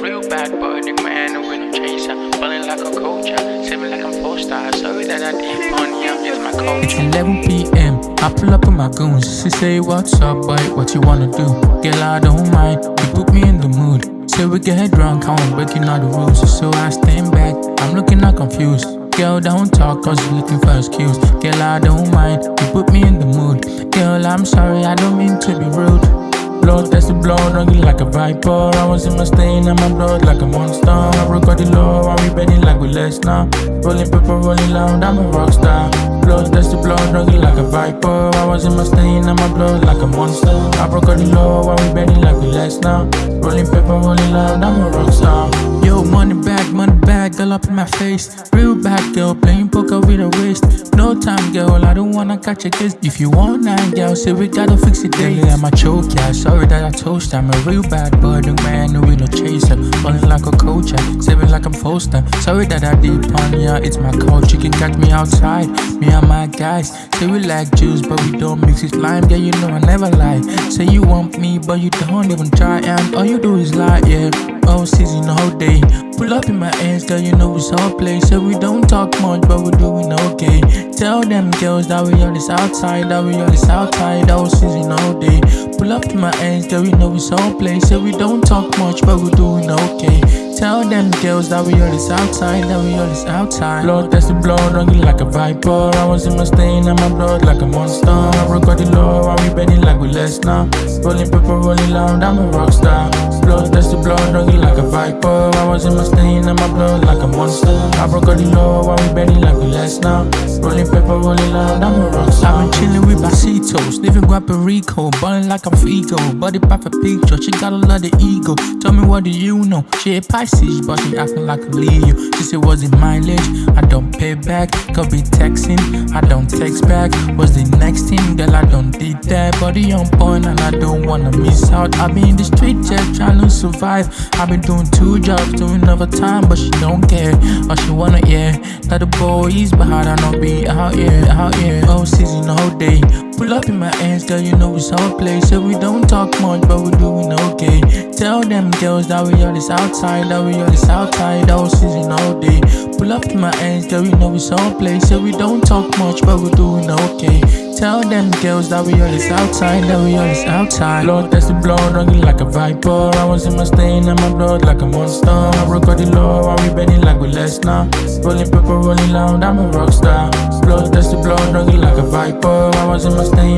Real bad boy, the man with no chaser. Falling like a culture, saving like I'm star. Sorry that I did on you, it's my culture. 11 p.m. I pull up with my goons. She say, What's up, boy? What you wanna do? Girl, I don't mind. You put me in the mood. Say we get drunk, I won't breaking all the rules. So I stand back. I'm looking all confused. Girl, don't talk, cause you're looking for excuse. Girl, I don't mind. You put me in the mood. Girl, I'm sorry, I don't mean to be rude. Blood, that's the blood, running like a viper. I was in my stain and my blood like a monster. I broke all the law, we betting like we less now. Rolling paper, rolling loud, I'm a rock Blood, that's the running like a viper. I was in my stain and my blood like a monster. I broke all the law, and we betting like we less now. Rolling paper, rolling loud, I'm a rock star. Yo, money back, money back, girl up in my face. Real bad girl, playing poker with a waist. No time, girl, I don't wanna catch a kiss. If you want nine, girl, say we gotta fix it daily. I'm a choke, yeah. Sorry that I toast. I'm a real bad boy, the man who no chaser. Falling like a coach, yeah. saving like I'm Foster. Sorry that I did pun, yeah. It's my coach, you can catch me outside. Me my guys say we like juice, but we don't mix it lime. Yeah, you know I never lie. Say you want me, but you don't even try, and all you do is lie, yeah. Oh, season all day. Pull up in my ass, girl, you know it's all play. So we don't talk much, but we're doing okay. Tell them girls that we on this outside, that we on this outside, all season all day. Pull up in my ass, girl, you know it's all play. So we don't talk much, but we're doing okay. Tell them girls that we on this outside, that we on this outside. Blood, that's the blood, running like a viper. I was in my stain and my blood like a monster. I broke all the law, and we betting like we less now. Rolling paper, rolling loud, I'm a rock star. Blood, that's the blood, running like a viper. I was in my stain and my blood like a monster. I broke all the law, while we betting like we less now. Rolling paper, rolling loud, I'm a rock star. I've been chilling with Basitos, living Guapo Rico, balling like I'm Figo. Body perfect picture, she got a lot of ego. Tell me what do you know? She a Pisces, but she acting like a Leo. She said, was it mileage? I don't pay back. Could be texting, I don't text back. Was the next thing, girl, I don't did that. Body on point, and I don't wanna miss out. I be in the street just trying to survive. i been doing two jobs, doing overtime, but she don't care. All she wanna, yeah. That the boys, but I don't be out here, out here. Oh, season the whole day. In my ass, girl, you know it's all play. So we don't talk much, but we're doing okay. Tell them girls that we on this outside, that we on this outside, all season all day. Pull up in my ass, girl, you know it's all play. So we don't talk much, but we're doing okay. Tell them girls that we on this outside, that we on this outside. Blood, that's the blood, running like a viper. I was in my stain and my blood like a monster. I broke all the law, and we betting like we less now. Rolling paper, rolling loud, I'm a rock star. Blood, that's the blood, running like a viper. I was in my stain